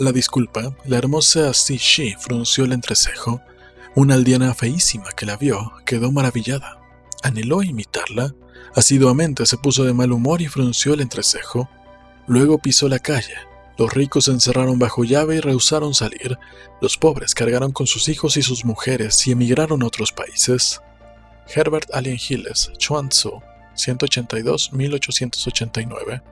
La disculpa, la hermosa Shi frunció el entrecejo. Una aldeana feísima que la vio quedó maravillada. Anheló imitarla. Asiduamente se puso de mal humor y frunció el entrecejo. Luego pisó la calle. Los ricos se encerraron bajo llave y rehusaron salir. Los pobres cargaron con sus hijos y sus mujeres y emigraron a otros países. Herbert Allen Hilles, Chuan Tzu, 182-1889